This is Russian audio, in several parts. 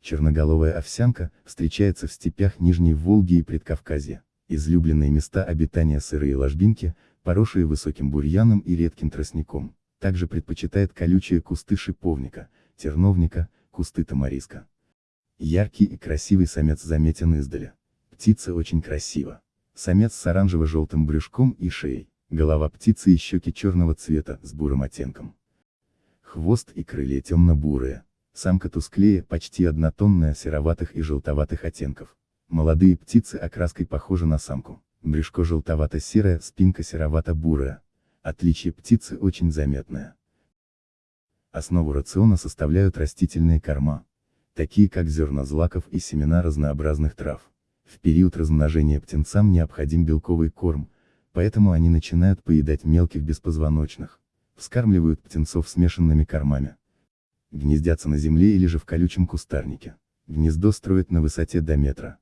Черноголовая овсянка встречается в степях Нижней Волги и Предкавказья. Излюбленные места обитания сырые ложбинки, поросшие высоким бурьяном и редким тростником. Также предпочитает колючие кусты шиповника, терновника, кусты тамариска. Яркий и красивый самец заметен издали. Птица очень красива. Самец с оранжево-желтым брюшком и шеей. Голова птицы и щеки черного цвета, с бурым оттенком. Хвост и крылья темно-бурые. Самка тусклее, почти однотонная, сероватых и желтоватых оттенков. Молодые птицы окраской похожи на самку. Брюшко желтовато-серое, спинка серовато-бурая. Отличие птицы очень заметное. Основу рациона составляют растительные корма, такие как зерна злаков и семена разнообразных трав. В период размножения птенцам необходим белковый корм, поэтому они начинают поедать мелких беспозвоночных. Вскармливают птенцов смешанными кормами гнездятся на земле или же в колючем кустарнике. Гнездо строят на высоте до метра.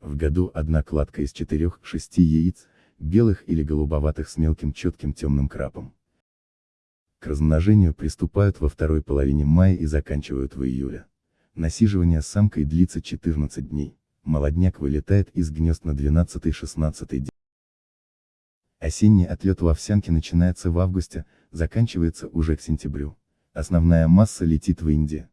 В году одна кладка из 4-6 яиц, белых или голубоватых с мелким четким темным крапом. К размножению приступают во второй половине мая и заканчивают в июле. Насиживание самкой длится 14 дней. Молодняк вылетает из гнезд на 12-16 день. Осенний отлет в овсянке начинается в августе, заканчивается уже к сентябрю. Основная масса летит в Индию.